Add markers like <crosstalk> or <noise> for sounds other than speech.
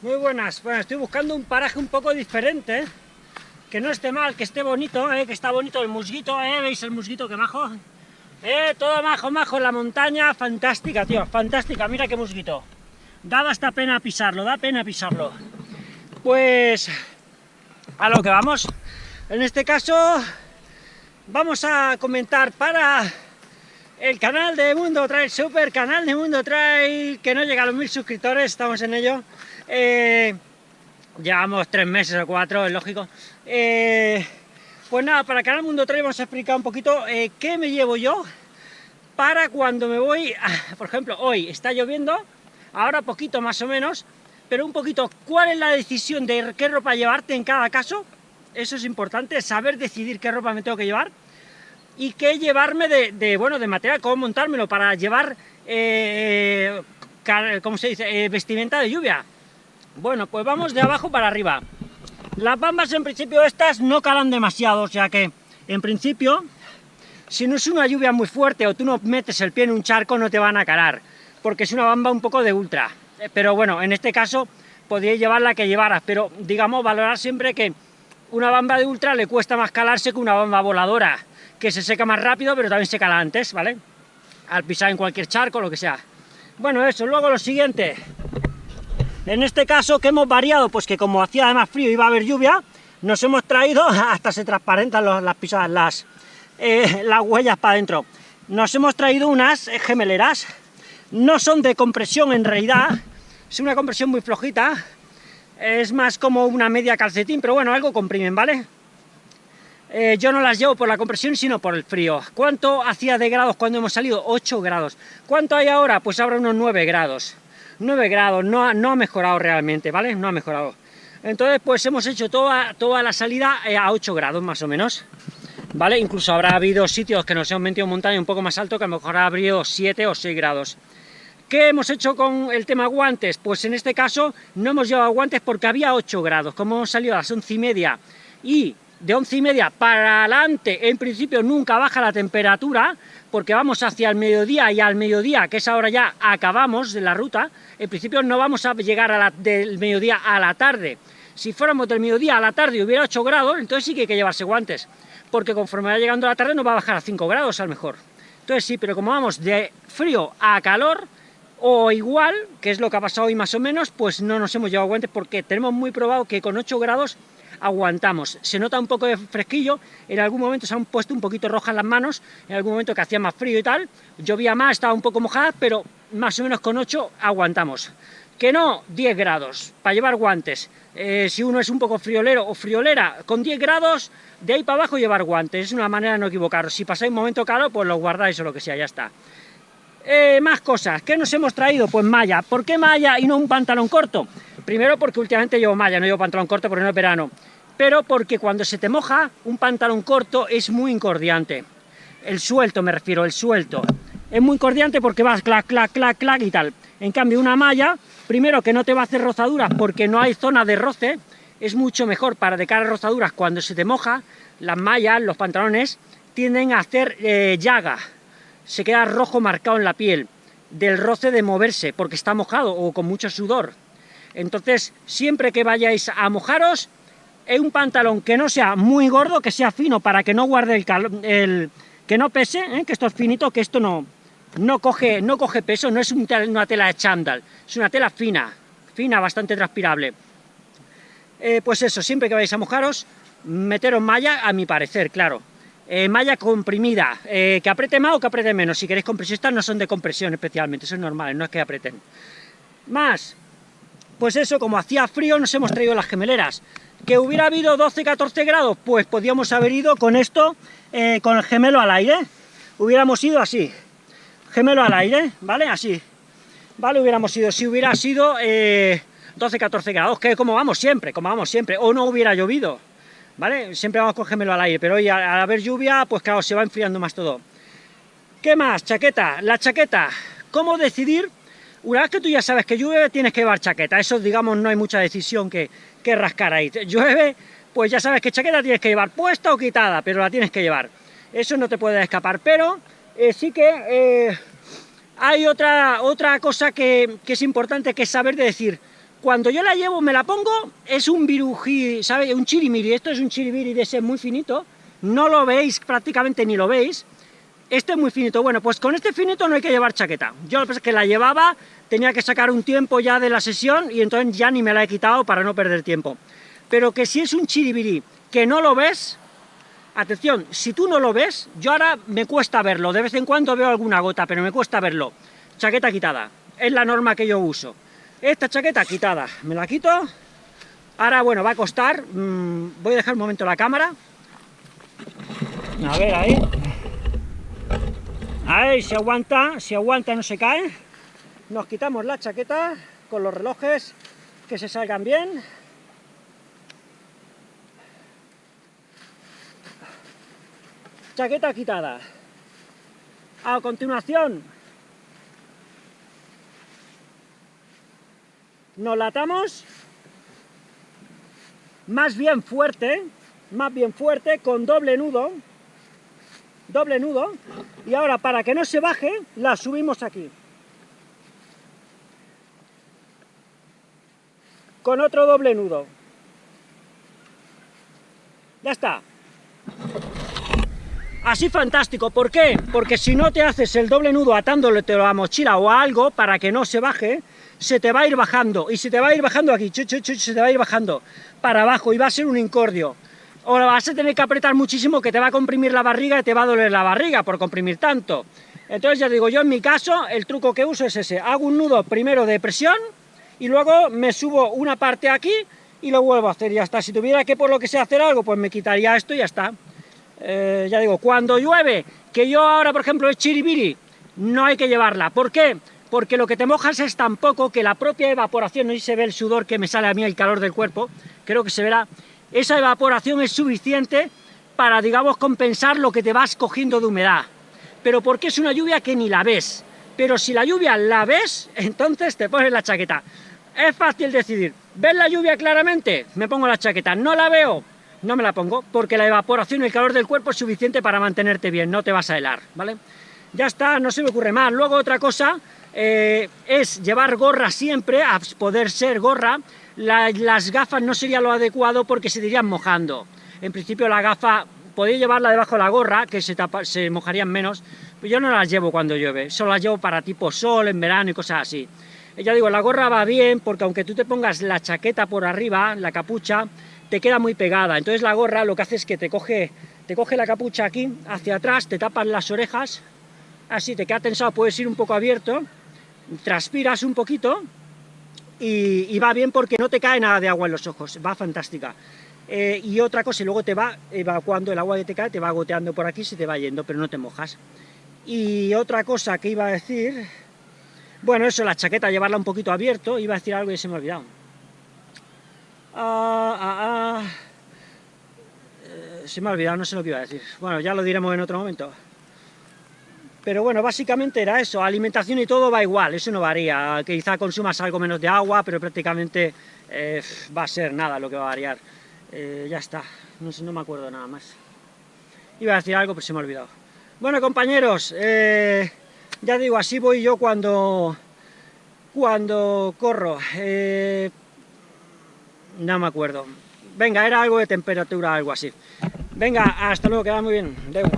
Muy buenas. Bueno, estoy buscando un paraje un poco diferente, ¿eh? que no esté mal, que esté bonito, ¿eh? que está bonito el musguito, ¿eh? ¿veis el musguito que majo? Todo majo, majo la montaña, fantástica, tío, fantástica, mira qué musguito. Da hasta pena pisarlo, da pena pisarlo. Pues, a lo que vamos. En este caso, vamos a comentar para el canal de Mundo Trail, super canal de Mundo Trail, que no llega a los mil suscriptores, estamos en ello. Eh, llevamos tres meses o cuatro, es lógico. Eh, pues nada, para Canal Mundo Trail vamos a explicar un poquito eh, qué me llevo yo para cuando me voy, por ejemplo, hoy está lloviendo, ahora poquito más o menos, pero un poquito, ¿cuál es la decisión de qué ropa llevarte en cada caso? Eso es importante, saber decidir qué ropa me tengo que llevar y qué llevarme de, bueno, de material, cómo montármelo para llevar, eh, ¿cómo se dice?, vestimenta de lluvia. Bueno, pues vamos de abajo para arriba. Las bambas en principio estas no calan demasiado, o sea que en principio, si no es una lluvia muy fuerte o tú no metes el pie en un charco no te van a calar, porque es una bamba un poco de ultra. Pero bueno, en este caso podríais llevar la que llevaras, pero digamos valorar siempre que una bamba de ultra le cuesta más calarse que una bamba voladora, que se seca más rápido pero también se cala antes, ¿vale? Al pisar en cualquier charco, lo que sea. Bueno, eso, luego lo siguiente, en este caso, que hemos variado? Pues que como hacía además frío y iba a haber lluvia, nos hemos traído, <laughs> hasta se transparentan las pisadas, las, eh, las huellas para adentro, nos hemos traído unas gemeleras, no son de compresión en realidad, es una compresión muy flojita, es más como una media calcetín, pero bueno, algo comprimen, ¿vale? Eh, yo no las llevo por la compresión, sino por el frío. ¿Cuánto hacía de grados cuando hemos salido? 8 grados. ¿Cuánto hay ahora? Pues ahora unos 9 grados. 9 grados, no, no ha mejorado realmente, ¿vale? No ha mejorado. Entonces, pues hemos hecho toda, toda la salida eh, a 8 grados más o menos, ¿vale? Incluso habrá habido sitios que nos hemos metido en montaña un poco más alto que a lo mejor ha habido 7 o 6 grados. ¿Qué hemos hecho con el tema guantes? Pues en este caso no hemos llevado guantes porque había 8 grados, como hemos salido a las 11 y media y de 11 y media para adelante, en principio nunca baja la temperatura, porque vamos hacia el mediodía y al mediodía, que es ahora ya acabamos de la ruta, en principio no vamos a llegar a la, del mediodía a la tarde. Si fuéramos del mediodía a la tarde y hubiera 8 grados, entonces sí que hay que llevarse guantes, porque conforme va llegando la tarde nos va a bajar a 5 grados a lo mejor. Entonces sí, pero como vamos de frío a calor, o igual, que es lo que ha pasado hoy más o menos, pues no nos hemos llevado guantes porque tenemos muy probado que con 8 grados aguantamos. Se nota un poco de fresquillo, en algún momento se han puesto un poquito rojas las manos, en algún momento que hacía más frío y tal, llovía más, estaba un poco mojada, pero más o menos con 8 aguantamos. Que no, 10 grados, para llevar guantes. Eh, si uno es un poco friolero o friolera, con 10 grados, de ahí para abajo llevar guantes, es una manera de no equivocaros. Si pasáis un momento caro, pues los guardáis o lo que sea, ya está. Eh, más cosas, ¿qué nos hemos traído? Pues malla. ¿Por qué malla y no un pantalón corto? Primero porque últimamente llevo malla, no llevo pantalón corto porque no es verano pero porque cuando se te moja, un pantalón corto es muy incordiante. El suelto, me refiero, el suelto. Es muy incordiante porque vas clac, clac, clac, clac y tal. En cambio, una malla, primero que no te va a hacer rozaduras porque no hay zona de roce, es mucho mejor para de cara a rozaduras cuando se te moja, las mallas, los pantalones, tienden a hacer eh, llaga, se queda rojo marcado en la piel, del roce de moverse, porque está mojado o con mucho sudor. Entonces, siempre que vayáis a mojaros, es un pantalón que no sea muy gordo, que sea fino para que no guarde el calor, el, que no pese, ¿eh? que esto es finito, que esto no, no, coge, no coge peso, no es una tela de chándal, es una tela fina, fina, bastante transpirable. Eh, pues eso, siempre que vais a mojaros, meteros malla, a mi parecer, claro. Eh, malla comprimida, que apriete más o que apriete menos, si queréis compresión, estas no son de compresión especialmente, eso es normal, no es que aprieten. Más, pues eso, como hacía frío, nos hemos traído las gemeleras. ¿Que hubiera habido 12-14 grados? Pues podíamos haber ido con esto, eh, con el gemelo al aire. Hubiéramos ido así, gemelo al aire, ¿vale? Así. ¿Vale? Hubiéramos ido, si hubiera sido 12-14 eh, grados, que como vamos siempre, como vamos siempre, o no hubiera llovido, ¿vale? Siempre vamos con gemelo al aire, pero hoy al, al haber lluvia, pues claro, se va enfriando más todo. ¿Qué más? Chaqueta. La chaqueta. ¿Cómo decidir una vez que tú ya sabes que llueve, tienes que llevar chaqueta. Eso, digamos, no hay mucha decisión que, que rascar ahí. Llueve, pues ya sabes qué chaqueta tienes que llevar, puesta o quitada, pero la tienes que llevar. Eso no te puede escapar, pero eh, sí que eh, hay otra, otra cosa que, que, es importante, que es saber de decir cuando yo la llevo, me la pongo, es un virují, ¿sabes? Un chirimiri, esto es un chirimiri de ese muy finito, no lo veis prácticamente ni lo veis, este es muy finito, bueno, pues con este finito no hay que llevar chaqueta. Yo lo que la llevaba, tenía que sacar un tiempo ya de la sesión y entonces ya ni me la he quitado para no perder tiempo. Pero que si es un chiribiri que no lo ves, atención, si tú no lo ves, yo ahora me cuesta verlo, de vez en cuando veo alguna gota, pero me cuesta verlo. Chaqueta quitada, es la norma que yo uso. Esta chaqueta quitada, me la quito. Ahora, bueno, va a costar, mm, voy a dejar un momento la cámara. A ver, ahí. Ahí, si aguanta, si aguanta no se cae. Nos quitamos la chaqueta con los relojes que se salgan bien. Chaqueta quitada. A continuación, nos la atamos más bien fuerte, más bien fuerte, con doble nudo, doble nudo, y ahora para que no se baje, la subimos aquí. Con otro doble nudo. Ya está. Así fantástico, ¿por qué? Porque si no te haces el doble nudo atándole a la mochila o a algo para que no se baje, se te va a ir bajando, y se te va a ir bajando aquí, se te va a ir bajando para abajo, y va a ser un incordio o vas a tener que apretar muchísimo que te va a comprimir la barriga y te va a doler la barriga por comprimir tanto. Entonces ya digo, yo en mi caso, el truco que uso es ese, hago un nudo primero de presión, y luego me subo una parte aquí, y lo vuelvo a hacer, y ya está. Si tuviera que por lo que sea hacer algo, pues me quitaría esto y ya está. Eh, ya digo, cuando llueve, que yo ahora, por ejemplo, es chiribiri, no hay que llevarla. ¿Por qué? Porque lo que te mojas es tan poco que la propia evaporación, no si se ve el sudor que me sale a mí, el calor del cuerpo, creo que se verá, esa evaporación es suficiente para, digamos, compensar lo que te vas cogiendo de humedad. Pero porque es una lluvia que ni la ves. Pero si la lluvia la ves, <laughs> entonces te pones la chaqueta. Es fácil decidir, ¿ves la lluvia claramente? Me pongo la chaqueta, ¿no la veo? No me la pongo, porque la evaporación y el calor del cuerpo es suficiente para mantenerte bien, no te vas a helar, ¿vale? Ya está, no se me ocurre más. Luego otra cosa eh, es llevar gorra siempre, a poder ser gorra, las gafas no sería lo adecuado porque se irían mojando. En principio la gafa, podéis llevarla debajo de la gorra, que se, se mojarían menos, pero yo no las llevo cuando llueve, solo las llevo para tipo sol, en verano y cosas así. Ya digo, la gorra va bien porque aunque tú te pongas la chaqueta por arriba, la capucha, te queda muy pegada. Entonces la gorra lo que hace es que te coge, te coge la capucha aquí, hacia atrás, te tapas las orejas, así te queda tensado, puedes ir un poco abierto, transpiras un poquito, y, va bien porque no te cae nada de agua en los ojos, va fantástica. Eh, y otra cosa, luego te va evacuando el agua que te cae, te va goteando por aquí, se te va yendo, pero no te mojas. Y otra cosa que iba a decir... Bueno, eso, la chaqueta, llevarla un poquito abierto, iba a decir algo y se me ha olvidado. Ah, ah, ah. Eh, se me ha olvidado, no sé lo que iba a decir. Bueno, ya lo diremos en otro momento. Pero bueno, básicamente era eso, alimentación y todo va igual, eso no varía, quizá consumas algo menos de agua, pero prácticamente eh, va a ser nada lo que va a variar. Eh, ya está, no, no me acuerdo nada más. Iba a decir algo, pero se me ha olvidado. Bueno, compañeros, eh, ya digo, así voy yo cuando, cuando corro. no me acuerdo. Venga, era algo de temperatura, algo así. Venga, hasta luego, queda muy bien. Deu.